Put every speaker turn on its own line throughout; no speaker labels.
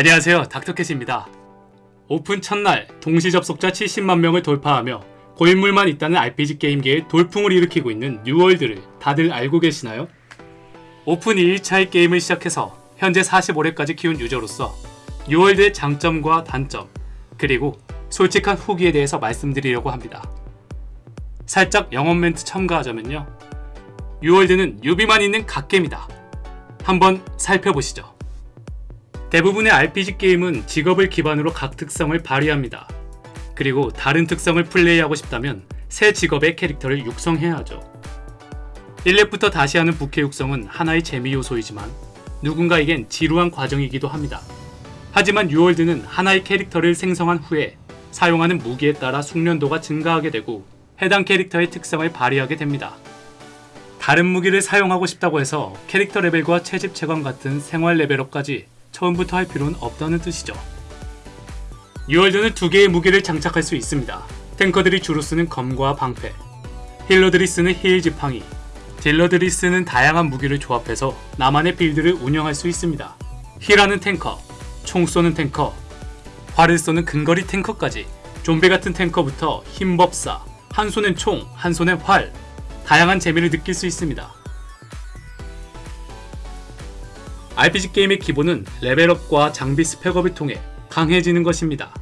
안녕하세요 닥터캣입니다. 오픈 첫날 동시 접속자 70만 명을 돌파하며 고인물만 있다는 RPG 게임계에 돌풍을 일으키고 있는 뉴월드를 다들 알고 계시나요? 오픈 2일차의 게임을 시작해서 현재 45회까지 키운 유저로서 뉴월드의 장점과 단점 그리고 솔직한 후기에 대해서 말씀드리려고 합니다. 살짝 영업 멘트 첨가하자면요. 뉴월드는 유비만 있는 갓겜이다. 한번 살펴보시죠. 대부분의 RPG 게임은 직업을 기반으로 각 특성을 발휘합니다. 그리고 다른 특성을 플레이하고 싶다면 새 직업의 캐릭터를 육성해야 하죠. 1렙부터 다시 하는 부캐 육성은 하나의 재미 요소이지만 누군가에겐 지루한 과정이기도 합니다. 하지만 뉴월드는 하나의 캐릭터를 생성한 후에 사용하는 무기에 따라 숙련도가 증가하게 되고 해당 캐릭터의 특성을 발휘하게 됩니다. 다른 무기를 사용하고 싶다고 해서 캐릭터 레벨과 채집 채광 같은 생활 레벨업까지 처음부터 할 필요는 없다는 뜻이죠. 뉴월드는 두 개의 무기를 장착할 수 있습니다. 탱커들이 주로 쓰는 검과 방패, healer들이 쓰는 heal 지팡이, 딜러들이 쓰는 다양한 무기를 조합해서 나만의 build를 운영할 수 있습니다. heal하는 탱커, 총 쏘는 탱커, 활을 쏘는 근거리 탱커까지 좀비 같은 탱커부터 힘법사, 한 손엔 총, 한 손엔 활, 다양한 재미를 느낄 수 있습니다. RPG 게임의 기본은 레벨업과 장비 스펙업을 통해 강해지는 것입니다.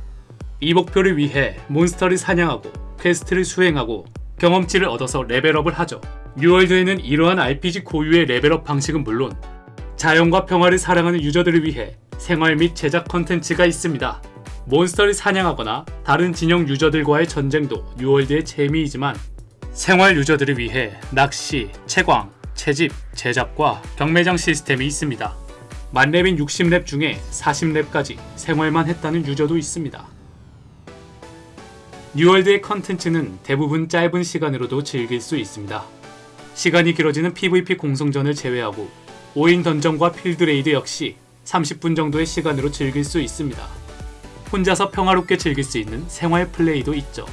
이 목표를 위해 몬스터를 사냥하고 quest를 수행하고 경험치를 얻어서 레벨업을 하죠. 뉴월드에는 이러한 RPG 고유의 레벨업 방식은 물론 자연과 평화를 사랑하는 유저들을 위해 생활 및 제작 컨텐츠가 있습니다. 몬스터를 사냥하거나 다른 진영 유저들과의 전쟁도 뉴월드의 재미이지만 생활 유저들을 위해 낚시, 채광, 채집, 제작과 경매장 시스템이 있습니다. 만렙인 60렙 중에 40렙까지 생활만 했다는 유저도 있습니다. 뉴월드의 컨텐츠는 대부분 짧은 시간으로도 즐길 수 있습니다. 시간이 길어지는 PVP 공성전을 제외하고 5인 던전과 field raid 역시 30분 정도의 시간으로 즐길 수 있습니다. 혼자서 평화롭게 즐길 수 있는 생활 플레이도 있죠.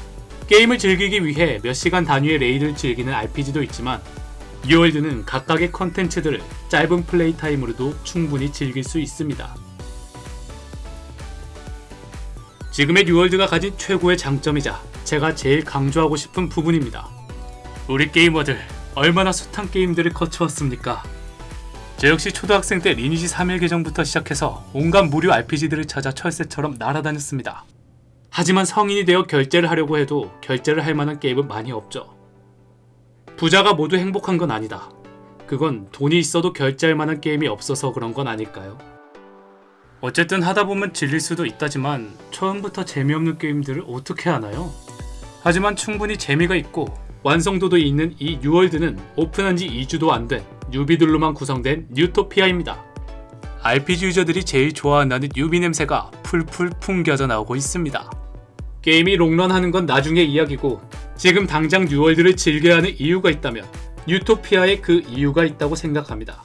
게임을 즐기기 위해 몇 시간 단위의 raid를 즐기는 RPG도 있지만 뉴월드는 각각의 컨텐츠들을 짧은 play time으로도 충분히 즐길 수 있습니다. 지금의 뉴월드가 가진 최고의 장점이자 제가 제일 강조하고 싶은 부분입니다. 우리 게이머들 얼마나 숱한 게임들을 거쳐왔습니까? 저 역시 초등학생 때 리니지 3일 계정부터 시작해서 온갖 무료 RPG들을 찾아 철새처럼 날아다녔습니다. 하지만 성인이 되어 결제를 하려고 해도 결제를 할 만한 게임은 많이 없죠. 부자가 모두 행복한 건 아니다. 그건 돈이 있어도 결제할 만한 게임이 없어서 그런 건 아닐까요? 어쨌든 하다 보면 질릴 수도 있다지만 처음부터 재미없는 게임들을 어떻게 하나요? 하지만 충분히 재미가 있고 완성도도 있는 이 뉴월드는 오픈한 지 2주도 안 된 뉴비들로만 구성된 뉴토피아입니다. RPG 유저들이 제일 좋아한다는 뉴비 냄새가 풀풀 풍겨져 나오고 있습니다. 게임이 롱런하는 건 나중의 이야기고 지금 당장 뉴월드를 즐겨야 하는 이유가 있다면 뉴토피아에 그 이유가 있다고 생각합니다.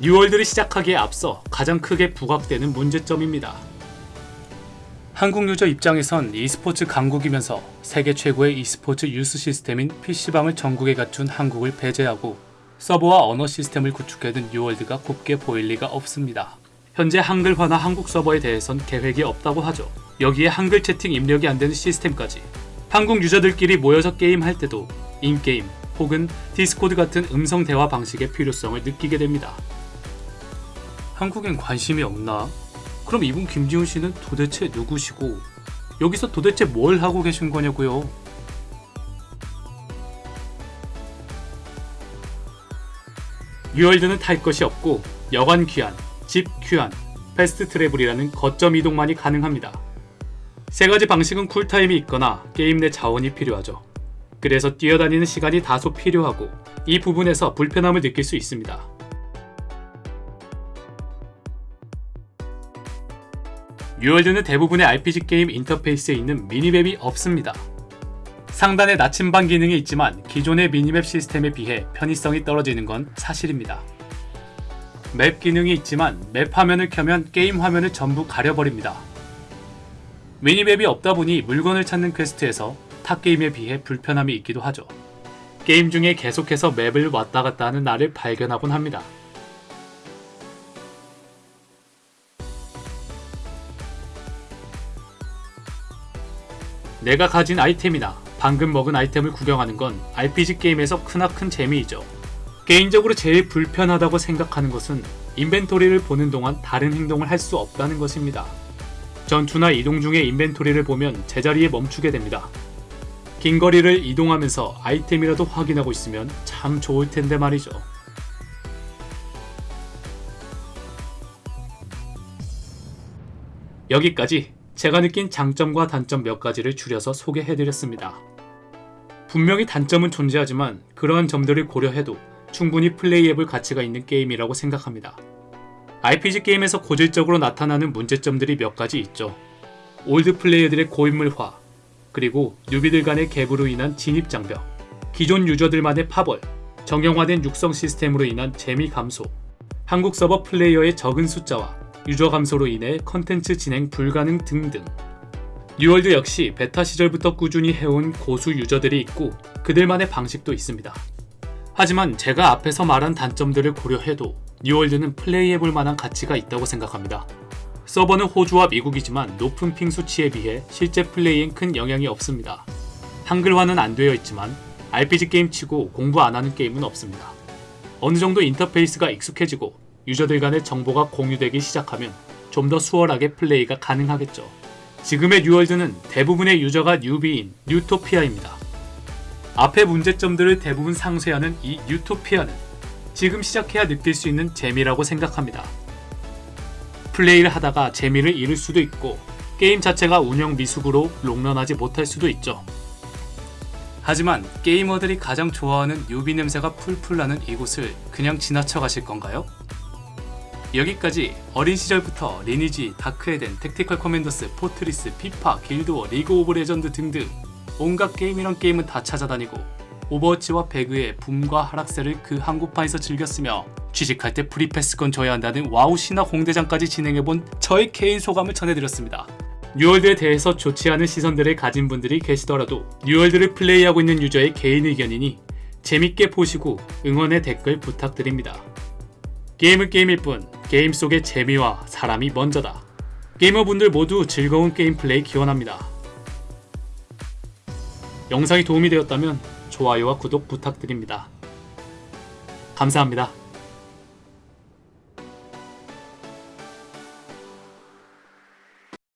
뉴월드를 시작하기에 앞서 가장 크게 부각되는 문제점입니다. 한국 유저 입장에선 e스포츠 강국이면서 세계 최고의 e스포츠 유스 시스템인 PC방을 전국에 갖춘 한국을 배제하고 서버와 언어 시스템을 구축해둔 뉴월드가 곱게 보일 리가 없습니다. 현재 한글화나 한국 서버에 대해선 계획이 없다고 하죠. 여기에 한글 채팅 입력이 안 되는 시스템까지 한국 유저들끼리 모여서 게임할 때도 in-game 혹은 디스코드 같은 음성 대화 방식의 필요성을 느끼게 됩니다. 한국엔 관심이 없나? 그럼 이분 김지훈 씨는 도대체 누구시고 여기서 도대체 뭘 하고 계신 거냐고요? 뉴월드는 탈 것이 없고 여관 귀환, 집 귀환, fast travel이라는 거점 이동만이 가능합니다. 세 가지 방식은 쿨타임이 있거나 게임 내 자원이 필요하죠. 그래서 뛰어다니는 시간이 다소 필요하고 이 부분에서 불편함을 느낄 수 있습니다. 뉴월드는 대부분의 RPG 게임 인터페이스에 있는 미니맵이 없습니다. 상단에 나침반 기능이 있지만 기존의 미니맵 시스템에 비해 편의성이 떨어지는 건 사실입니다. 맵 기능이 있지만 맵 화면을 켜면 게임 화면을 전부 가려버립니다. 미니맵이 없다 보니 물건을 찾는 퀘스트에서 타 게임에 비해 불편함이 있기도 하죠. 게임 중에 계속해서 맵을 왔다 갔다 하는 나를 발견하곤 합니다. 내가 가진 아이템이나 방금 먹은 아이템을 구경하는 건 RPG 게임에서 크나큰 재미이죠. 개인적으로 제일 불편하다고 생각하는 것은 인벤토리를 보는 동안 다른 행동을 할 수 없다는 것입니다. 전투나 이동 중에 인벤토리를 보면 제자리에 멈추게 됩니다. 긴 거리를 이동하면서 아이템이라도 확인하고 있으면 참 좋을 텐데 말이죠. 여기까지 제가 느낀 장점과 단점 몇 가지를 줄여서 소개해드렸습니다. 분명히 단점은 존재하지만 그러한 점들을 고려해도 충분히 플레이해볼 가치가 있는 게임이라고 생각합니다. RPG 게임에서 고질적으로 나타나는 문제점들이 몇 가지 있죠. old player들의 고인물화, 그리고 뉴비들 간의 갭으로 인한 진입장벽, 기존 유저들만의 파벌, 정형화된 육성 시스템으로 인한 재미 감소, 한국 서버 플레이어의 적은 숫자와 유저 감소로 인해 컨텐츠 진행 불가능 등등. 뉴월드 역시 베타 시절부터 꾸준히 해온 고수 유저들이 있고 그들만의 방식도 있습니다. 하지만 제가 앞에서 말한 단점들을 고려해도 뉴월드는 플레이해볼 만한 가치가 있다고 생각합니다. 서버는 호주와 미국이지만 높은 ping 수치에 비해 실제 플레이엔 큰 영향이 없습니다. 한글화는 안 되어 있지만 RPG 게임 치고 공부 안 하는 게임은 없습니다. 어느 정도 인터페이스가 익숙해지고 유저들 간의 정보가 공유되기 시작하면 좀 더 수월하게 플레이가 가능하겠죠. 지금의 뉴월드는 대부분의 유저가 뉴비인 뉴토피아입니다. 앞의 문제점들을 대부분 상쇄하는 이 뉴토피아는 지금 시작해야 느낄 수 있는 재미라고 생각합니다. 플레이를 하다가 재미를 잃을 수도 있고 게임 자체가 운영 미숙으로 롱런하지 못할 수도 있죠. 하지만 게이머들이 가장 좋아하는 뉴비 냄새가 풀풀 나는 이곳을 그냥 지나쳐 가실 건가요? 여기까지 어린 시절부터 리니지, 다크에덴, 택티컬 커맨더스, 포트리스, 피파, 길드워, 리그 오브 레전드 등등 온갖 게임이란 게임은 다 찾아다니고 오버워치와 배그의 붐과 하락세를 그 한국판에서 즐겼으며 취직할 때 프리패스권 줘야 한다는 와우 신화 공대장까지 진행해본 저의 개인 소감을 전해드렸습니다. 뉴월드에 대해서 좋지 않은 시선들을 가진 분들이 계시더라도 뉴월드를 플레이하고 있는 유저의 개인 의견이니 재밌게 보시고 응원의 댓글 부탁드립니다. 게임은 게임일 뿐 게임 속의 재미와 사람이 먼저다. 게이머분들 모두 즐거운 게임 플레이 기원합니다. 영상이 도움이 되었다면 좋아요와 구독 부탁드립니다. 감사합니다.